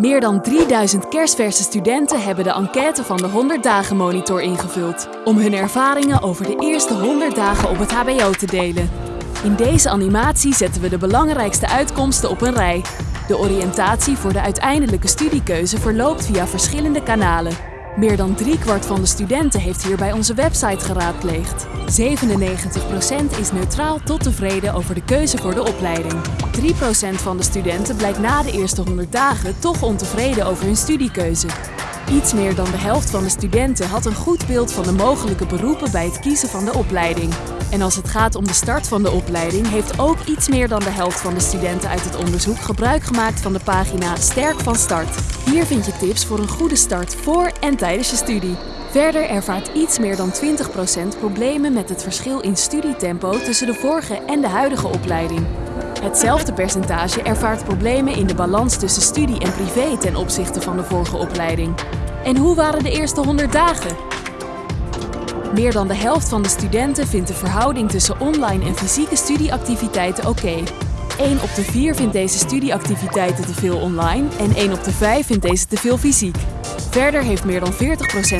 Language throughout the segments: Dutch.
Meer dan 3000 kerstverse studenten hebben de enquête van de 100 Dagen Monitor ingevuld. Om hun ervaringen over de eerste 100 dagen op het HBO te delen. In deze animatie zetten we de belangrijkste uitkomsten op een rij. De oriëntatie voor de uiteindelijke studiekeuze verloopt via verschillende kanalen. Meer dan driekwart van de studenten heeft hierbij onze website geraadpleegd. 97% is neutraal tot tevreden over de keuze voor de opleiding. 3% van de studenten blijkt na de eerste 100 dagen toch ontevreden over hun studiekeuze. Iets meer dan de helft van de studenten had een goed beeld van de mogelijke beroepen bij het kiezen van de opleiding. En als het gaat om de start van de opleiding, heeft ook iets meer dan de helft van de studenten uit het onderzoek gebruik gemaakt van de pagina Sterk van Start. Hier vind je tips voor een goede start voor en tijdens je studie. Verder ervaart iets meer dan 20% problemen met het verschil in studietempo tussen de vorige en de huidige opleiding. Hetzelfde percentage ervaart problemen in de balans tussen studie en privé ten opzichte van de vorige opleiding. En hoe waren de eerste 100 dagen? Meer dan de helft van de studenten vindt de verhouding tussen online en fysieke studieactiviteiten oké. Okay. 1 op de 4 vindt deze studieactiviteiten te veel online en 1 op de 5 vindt deze te veel fysiek. Verder heeft meer dan 40%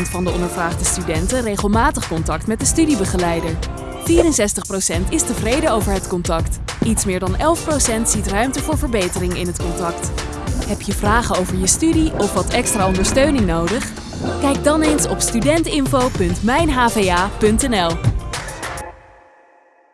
van de ondervraagde studenten regelmatig contact met de studiebegeleider. 64% is tevreden over het contact. Iets meer dan 11% ziet ruimte voor verbetering in het contact. Heb je vragen over je studie of wat extra ondersteuning nodig? Kijk dan eens op studentinfo.mijnhva.nl.